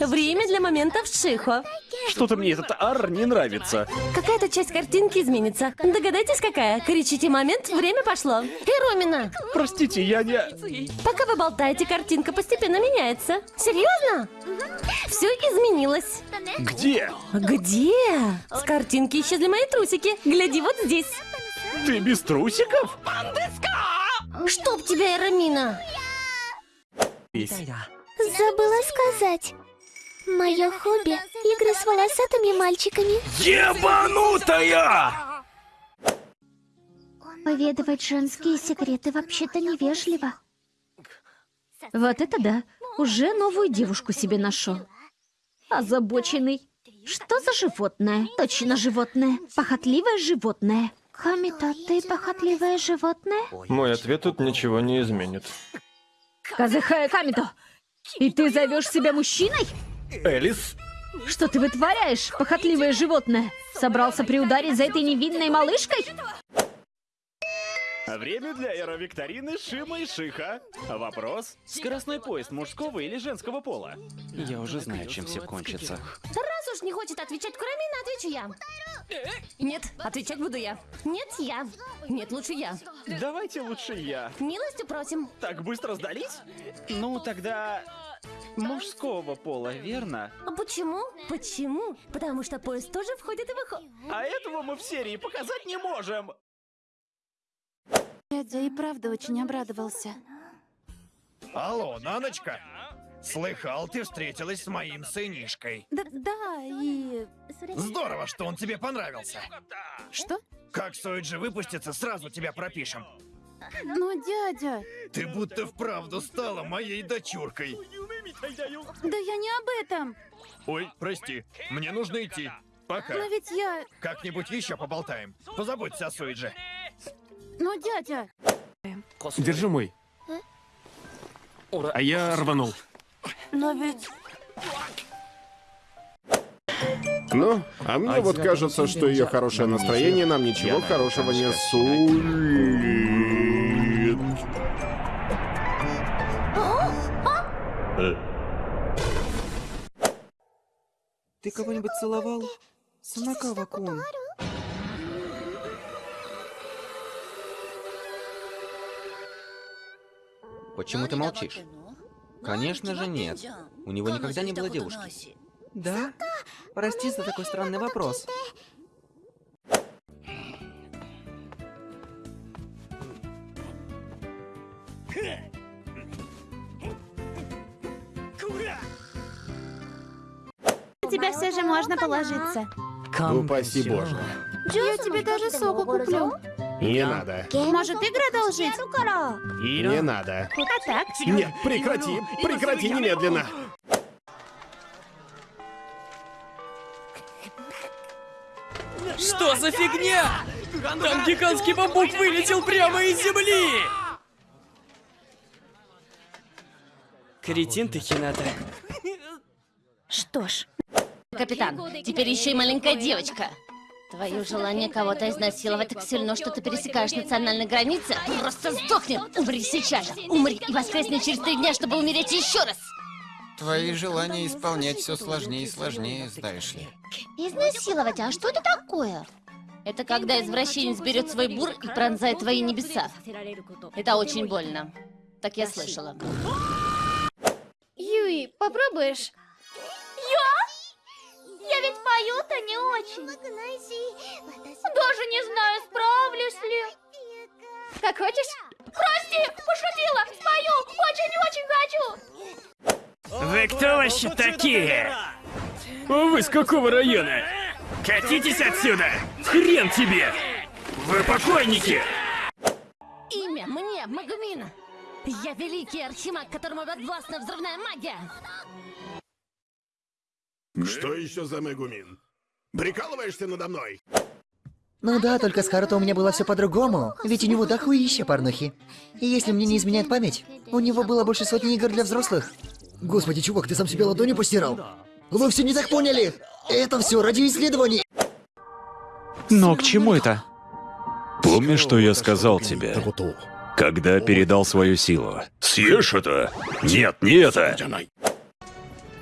Время для моментов Шихо. Что-то мне этот ар не нравится. Какая-то часть картинки изменится. Догадайтесь, какая? Кричите момент, время пошло. Иромина, Простите, я не... пока вы болтаете, картинка постепенно меняется. Серьезно? Все изменилось. Где? Где? С картинки исчезли мои трусики. Гляди вот здесь. Ты без трусиков? Чтоб тебя, Иромина. Забыла сказать. Мое хобби — игры с волосатыми мальчиками. Ебанутая! Поведывать женские секреты вообще-то невежливо. Вот это да. Уже новую девушку себе нашел. Озабоченный. Что за животное? Точно животное. Похотливое животное. Камито, ты похотливое животное? Мой ответ тут ничего не изменит. Казахая Камито! И ты зовешь себя мужчиной? Элис? Что ты вытворяешь, похотливое животное? Собрался приударить за этой невинной малышкой? Время для аэровикторины Шима и Шиха. Вопрос. Скоростной поезд мужского или женского пола? Я уже знаю, чем все кончится. Уж не хочет отвечать Курамина, отвечу я. Нет, отвечать буду я. Нет, я. Нет, лучше я. Давайте лучше я. Милостью просим. Так быстро сдались? Ну, тогда... Мужского пола, верно? А почему? Почему? Потому что поезд тоже входит и выходит. А этого мы в серии показать не можем. Дядя и правда очень обрадовался. Алло, Наночка! Слыхал, ты встретилась с моим сынишкой. Да, да, и... Здорово, что он тебе понравился. Что? Как Сойджи выпустится, сразу тебя пропишем. Но, дядя, Ты будто вправду стала моей дочуркой. да я не об этом. Ой, прости, мне нужно идти. Пока. Но ведь я... Как-нибудь еще поболтаем. Позаботься о Сойдже. Но, дядя... Держи мой. А я рванул. Но ведь... Ну, а мне вот кажется, что ее хорошее настроение нам ничего хорошего не сулит. Ты кого-нибудь целовал? Санакава-кун. Почему ты молчишь? Конечно же нет. У него никогда не было девушки. Да? Прости за такой странный вопрос. На тебя все же можно положиться. Упаси боже. Я тебе даже соку куплю. Не надо. Может, игры одолжить? Не надо. А так? Нет, прекрати, прекрати немедленно. Что за фигня? Там гигантский бамбук вылетел прямо из земли! Кретин ты, Хината. Что ж, Капитан, теперь еще и маленькая девочка. Твое желание кого-то изнасиловать так сильно, что ты пересекаешь национальные границы, просто сдохни! Умри сейчас же! Умри и воскресни через три дня, чтобы умереть еще раз! Твои желания исполнять все сложнее и сложнее, знаешь ли. Изнасиловать? А что это такое? Это когда извращенец берет свой бур и пронзает твои небеса. Это очень больно. Так я слышала. Юи, попробуешь? Ведь пою-то не очень. Даже не знаю, справлюсь ли. Как хочешь? Прости, пошутила! Спою! Очень-очень хочу! Вы кто вообще такие? Вы с какого района? Катитесь отсюда! Хрен тебе! Вы покойники! Имя мне Магумин. Я великий архимаг, которому подвластна взрывная магия. Что еще за Мегумин? Прикалываешься надо мной? Ну да, только с Харуто у меня было все по-другому. Ведь у него дохуища порнухи. И если мне не изменяет память, у него было больше сотни игр для взрослых. Господи, чувак, ты сам себе ладони постирал? Вы все не так поняли! Это все ради исследований! Но к чему это? Помнишь, что я сказал тебе, когда передал свою силу? Съешь это? Нет, не это!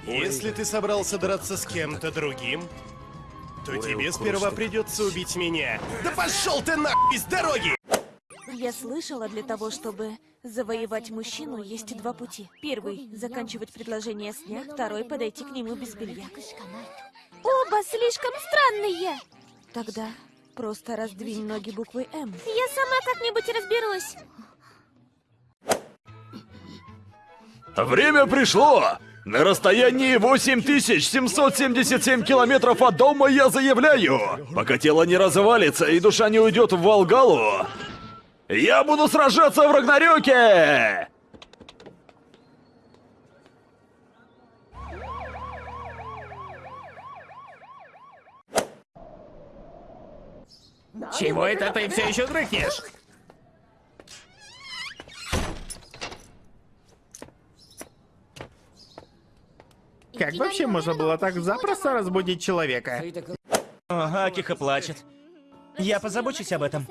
Если ты собрался драться с кем-то другим, то тебе сперва придется убить меня. Да пошел ты нахуй с дороги! Я слышала, для того, чтобы завоевать мужчину, есть два пути. Первый — заканчивать предложение с дня, второй — подойти к нему без белья. Оба слишком странные. Тогда просто раздвинь ноги буквой «М». Я сама как-нибудь разберусь. Время пришло! На расстоянии 8777 километров от дома я заявляю, пока тело не развалится и душа не уйдет в Волгалу, я буду сражаться в Рагнарёке! Чего это ты все еще дрыхнешь? Как вообще можно было так запросто разбудить человека? Ага, Акиха плачет. Я позабочусь об этом.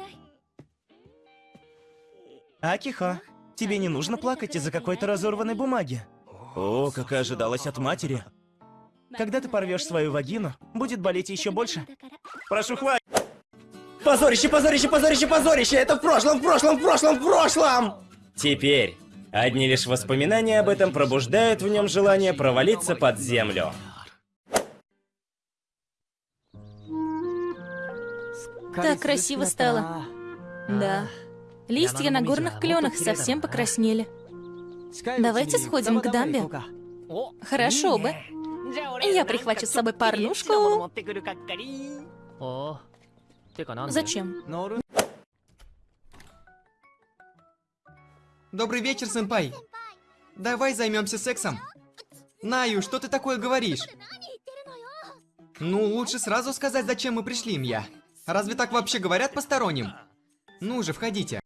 Акиха, тебе не нужно плакать из-за какой-то разорванной бумаги. О, как и ожидалось от матери. Когда ты порвешь свою вагину, будет болеть еще больше. Прошу, хватит. Позорище, позорище, позорище, позорище! Это в прошлом, в прошлом, в прошлом, в прошлом! Теперь одни лишь воспоминания об этом пробуждают в нем желание провалиться под землю. Так красиво стало. Да. Листья на горных кленах совсем покраснели. Давайте сходим к дамбе. Хорошо бы. Я прихвачу с собой порнушку. Зачем? Добрый вечер, сэмпай. Давай займемся сексом. Наю, что ты такое говоришь? Ну, лучше сразу сказать, зачем мы пришли, Мья. Разве так вообще говорят посторонним? Ну же, входите.